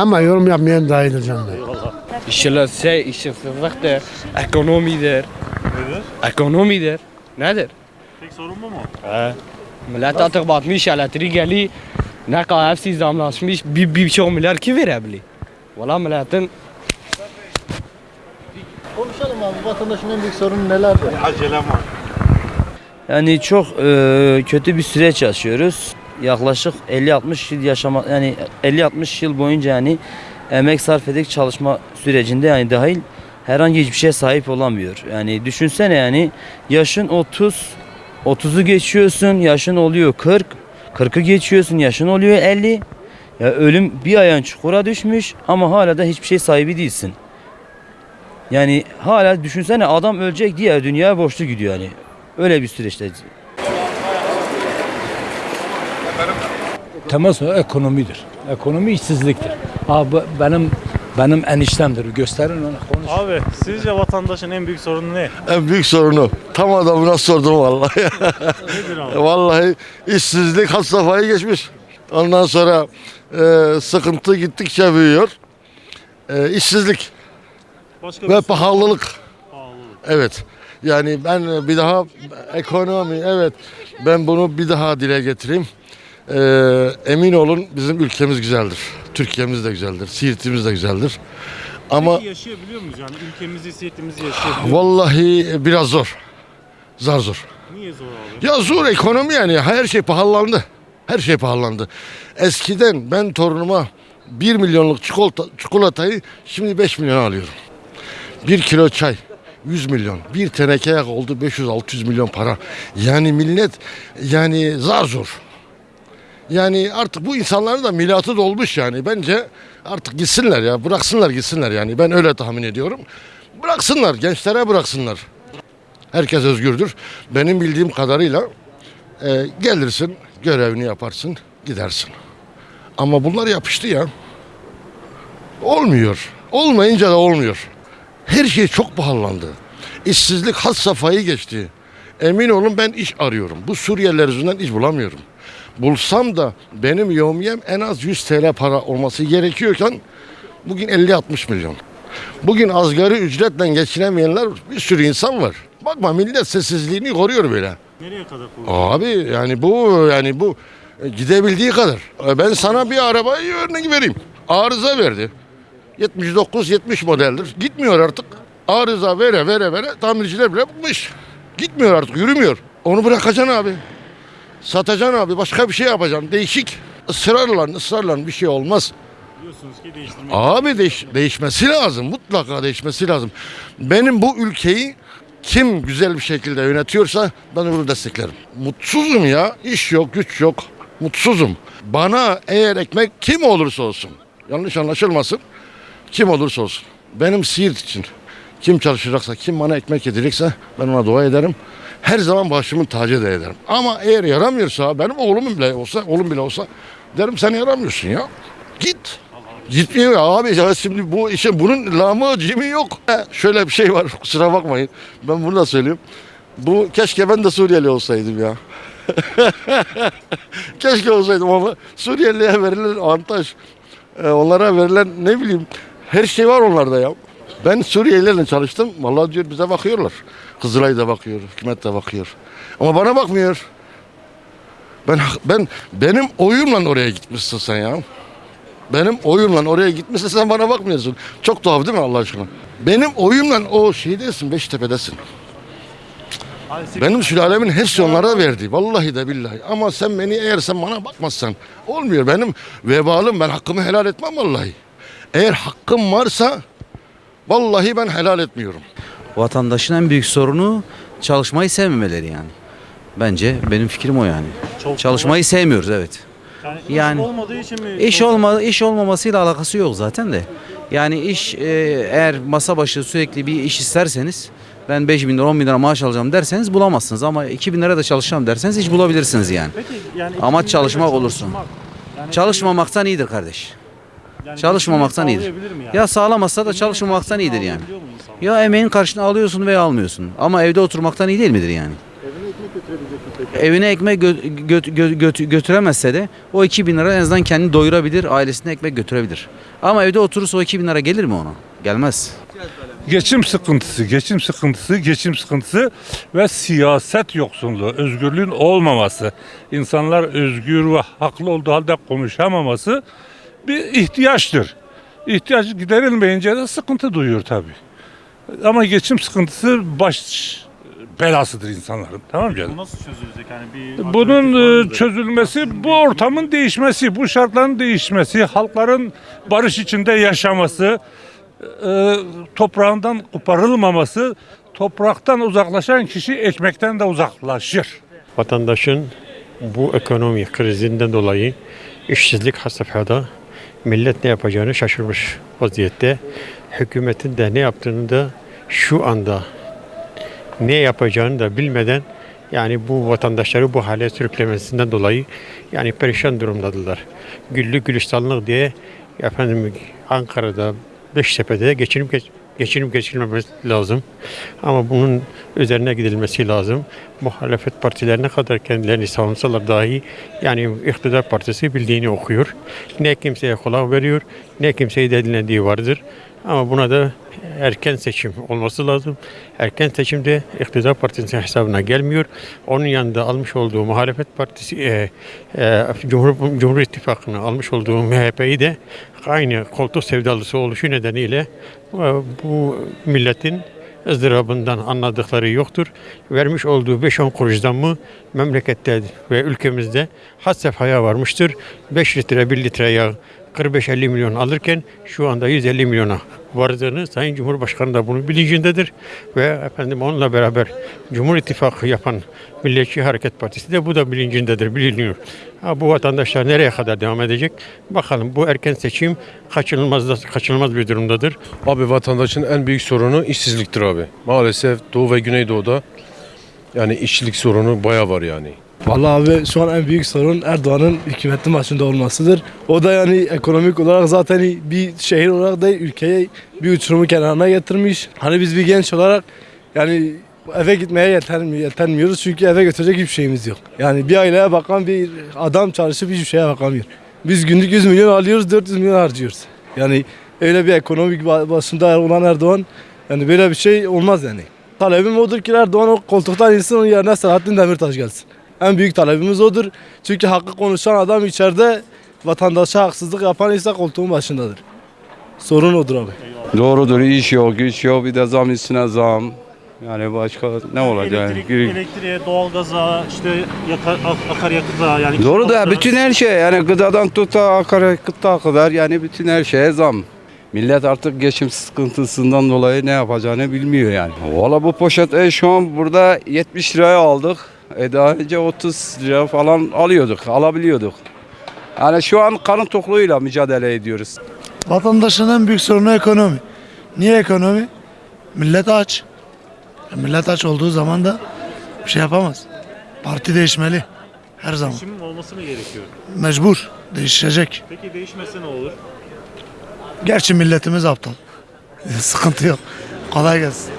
Ama yorum yapmayan daha iyidir canım. İşsizlik, şey, işsizliktir, ekonomidir. Nedir? Ekonomidir. Nedir? Tek sorun bu mu? He. Millet artık batmış, elektrik geliyor. Ne kadar hepsi zamlaşmış, bir, bir çok milyar kim verebilir? Valla milletin Konuşalım abi vatandaşın en büyük sorunu nelerdir? Acelem var. Yani çok e, kötü bir süreç yaşıyoruz. Yaklaşık 50-60 yıl yaşama yani 50-60 yıl boyunca yani emek sarf edip çalışma sürecinde yani dahil herhangi hiçbir şeye sahip olamıyor. Yani düşünsene yani yaşın 30 30'u geçiyorsun, yaşın oluyor 40, 40'ı geçiyorsun, yaşın oluyor 50. Ya ölüm bir ayağın çukura düşmüş ama hala da hiçbir şey sahibi değilsin. Yani hala düşünsene adam ölecek diye dünyaya borçlu gidiyor yani. Öyle bir süreçte. Temel sorun ekonomidir. Ekonomi işsizliktir. Abi benim benim eniştemdir. Gösterin ona konuş. Abi sizce vatandaşın en büyük sorunu ne? En büyük sorunu. Tam adamına sordum vallahi. Nedir abi? vallahi işsizlik had safhayı geçmiş. Ondan sonra e, sıkıntı gittikçe büyüyor. E, işsizlik Başka ve bir sorun. pahalılık. Pahalılık. Evet. Yani ben bir daha ekonomi evet ben bunu bir daha dile getireyim. E, emin olun bizim ülkemiz güzeldir. Türkiye'miz de güzeldir. Siirt'imiz de güzeldir. Ama Peki yaşayabiliyor muyuz yani? Ülkemizi, siyasetimizi yaşayabiliyor muyuz? vallahi biraz zor. Zar zor. Niye zor abi? Ya zor ekonomi yani her şey pahalandı. Her şey pahalandı. Eskiden ben torunuma 1 milyonluk çikolata, çikolatayı şimdi 5 milyon alıyorum. 1 kilo çay 100 milyon. Bir teneke oldu 500-600 milyon para. Yani millet yani zar zor. Yani artık bu insanların da milatı dolmuş yani. Bence artık gitsinler ya. Bıraksınlar gitsinler yani. Ben öyle tahmin ediyorum. Bıraksınlar. Gençlere bıraksınlar. Herkes özgürdür. Benim bildiğim kadarıyla e, gelirsin, görevini yaparsın, gidersin. Ama bunlar yapıştı ya. Olmuyor. Olmayınca da olmuyor. Her şey çok pahalandı. İşsizlik had safhayı geçti. Emin olun ben iş arıyorum. Bu Suriyeliler yüzünden iş bulamıyorum. Bulsam da benim yevmiyem en az 100 TL para olması gerekiyorken bugün 50-60 milyon. Bugün asgari ücretle geçinemeyenler bir sürü insan var. Bakma millet sessizliğini koruyor böyle. Nereye kadar kullanıyor? Abi yani bu yani bu e, gidebildiği kadar. E, Ben sana bir arabayı örnek vereyim. Arıza verdi. 79-70 modeldir. Gitmiyor artık. Arıza vere vere vere tamirciler bile bıkmış. Gitmiyor artık yürümüyor. Onu bırakacaksın abi. Satacaksın abi başka bir şey yapacaksın. Değişik. Israrla ısrarla bir şey olmaz. Diyorsunuz ki değiştirmek. Abi değiş, değişmesi lazım. Mutlaka değişmesi lazım. Benim bu ülkeyi kim güzel bir şekilde yönetiyorsa ben onu desteklerim. Mutsuzum ya. İş yok, güç yok. Mutsuzum. Bana eğer ekmek kim olursa olsun. Yanlış anlaşılmasın. Kim olursa olsun. Benim Siirt için kim çalışacaksa, kim bana ekmek yedirecekse ben ona dua ederim. Her zaman başımın tacı da ederim. Ama eğer yaramıyorsa, benim oğlum bile olsa, oğlum bile olsa derim sen yaramıyorsun ya. Git. Gitmiyor abi ya şimdi bu işin bunun lamı cimi yok. He, Şöyle bir şey var kusura bakmayın. Ben bunu da söyleyeyim. Bu keşke ben de Suriyeli olsaydım ya. keşke olsaydım ama Suriyeli'ye verilen avantaj, e, onlara verilen ne bileyim her şey var onlarda ya. Ben Suriyelilerle çalıştım. Vallahi diyor bize bakıyorlar. Kızılay da bakıyor, hükümet de bakıyor. Ama bana bakmıyor. Ben ben benim oyumla oraya gitmişsin sen ya. Benim oyumla oraya gitmişsin sen bana bakmıyorsun. Çok tuhaf değil mi Allah aşkına? Benim oyumla o şeydesin Beştepe'desin. Benim sülalemin hepsi onlara verdi. Vallahi de billahi. Ama sen beni eğer sen bana bakmazsan olmuyor. Benim vebalım ben hakkımı helal etmem vallahi. Eğer hakkım varsa vallahi ben helal etmiyorum. Vatandaşın en büyük sorunu çalışmayı sevmemeleri yani. Bence benim fikrim o yani. Çok Çalışmayı sevmiyoruz evet. yani, iş yani- olmadığı için mi? İş olma iş olmamasıyla alakası yok zaten de. Yani iş e, eğer masa başı sürekli bir iş isterseniz ben 5 bin lira 10 bin lira maaş alacağım derseniz bulamazsınız ama 2 bin lira da çalışacağım derseniz hiç bulabilirsiniz yani. Peki yani Amaç iki çalışmak olursun. çalışmak, yani Çalışmamaktan iyidir kardeş. Yani çalışmamaktan geçimini iyidir. yani? Ya sağlamazsa da çalışmamaktan iyidir yani. Ya emeğin karşılığını alıyorsun veya almıyorsun ama evde oturmaktan iyi değil midir yani? Evine ekmek götürebilecek mi evine ekmek gö- gö- gö- götü- götüremezse de o 2000 lira en azından kendini doyurabilir, ailesine ekmek götürebilir. Ama evde oturursa o 2000 lira gelir mi ona? Gelmez. Geçim sıkıntısı, geçim sıkıntısı, geçim sıkıntısı ve siyaset yoksunluğu, özgürlüğün olmaması, insanlar özgür ve haklı olduğu halde konuşamaması bir ihtiyaçtır. İhtiyaç giderilmeyince de sıkıntı duyuyor tabii. Ama geçim sıkıntısı baş belasıdır insanların. Tamam mı canım? Bu nasıl çözülecek? Yani bir Bunun e, çözülmesi, bu ortamın değişmesi, bu şartların değişmesi, halkların barış içinde yaşaması, e, toprağından koparılmaması, topraktan uzaklaşan kişi ekmekten de uzaklaşır. Vatandaşın bu ekonomi krizinden dolayı işsizlik had safhada millet ne yapacağını şaşırmış vaziyette. Hükümetin de ne yaptığını da şu anda ne yapacağını da bilmeden yani bu vatandaşları bu hale sürüklemesinden dolayı yani perişan durumdadılar. Güllük gülistanlık diye efendim Ankara'da Beştepe'de geçinip geç, geçinip geçilmemesi lazım. Ama bunun üzerine gidilmesi lazım. Muhalefet partileri ne kadar kendilerini savunsalar dahi yani iktidar partisi bildiğini okuyor. Ne kimseye kulak veriyor ne kimseyi de dinlediği vardır. Ama buna da erken seçim olması lazım. Erken seçimde iktidar partisinin hesabına gelmiyor. Onun yanında almış olduğu muhalefet partisi, e, e, Cumhur, Cumhur İttifakı'nı almış olduğu MHP'yi de aynı koltuk sevdalısı oluşu nedeniyle e, bu milletin ızdırabından anladıkları yoktur. Vermiş olduğu 5-10 kuruştan mı memlekette ve ülkemizde had sefhaya varmıştır. 5 litre 1 litre yağ 45-50 milyon alırken şu anda 150 milyona vardığını Sayın Cumhurbaşkanı da bunun bilincindedir. Ve efendim onunla beraber Cumhur İttifakı yapan Milliyetçi Hareket Partisi de bu da bilincindedir, biliniyor. Ha, bu vatandaşlar nereye kadar devam edecek? Bakalım bu erken seçim kaçınılmaz, kaçınılmaz bir durumdadır. Abi vatandaşın en büyük sorunu işsizliktir abi. Maalesef Doğu ve Güneydoğu'da yani işçilik sorunu baya var yani. Vallahi abi şu an en büyük sorun Erdoğan'ın hükümetin başında olmasıdır. O da yani ekonomik olarak zaten bir şehir olarak da ülkeyi bir uçurumu kenarına getirmiş. Hani biz bir genç olarak yani eve gitmeye yetermi- yetermiyoruz çünkü eve götürecek hiçbir şeyimiz yok. Yani bir aileye bakan bir adam çalışıp hiçbir şeye bakamıyor. Biz günlük 100 milyon alıyoruz 400 milyon harcıyoruz. Yani öyle bir ekonomik ba- başında olan Erdoğan yani böyle bir şey olmaz yani. Talebim odur ki Erdoğan o koltuktan insin onun yerine Selahattin Demirtaş gelsin. En büyük talebimiz odur. Çünkü hakkı konuşan adam içeride vatandaşa haksızlık yapan ise koltuğun başındadır. Sorun odur abi. Doğrudur iş yok güç yok bir de zam üstüne zam. Yani başka ne olacak? Elektrik, elektriğe, doğalgaza, işte yaka, ak- akaryakıta yani. Doğru da bütün her şey yani gıdadan tut da akaryakıta kadar yani bütün her şeye zam. Millet artık geçim sıkıntısından dolayı ne yapacağını bilmiyor yani. Valla bu poşet e, şu an burada 70 liraya aldık. E daha önce 30 lira falan alıyorduk, alabiliyorduk. Yani şu an karın tokluğuyla mücadele ediyoruz. Vatandaşın en büyük sorunu ekonomi. Niye ekonomi? Millet aç. E, Millet aç olduğu zaman da bir şey yapamaz. Parti değişmeli. Her zaman. Değişim olması mı gerekiyor? Mecbur. Değişecek. Peki değişmese ne olur? Gerçi milletimiz aptal. Sıkıntı yok. Kolay gelsin.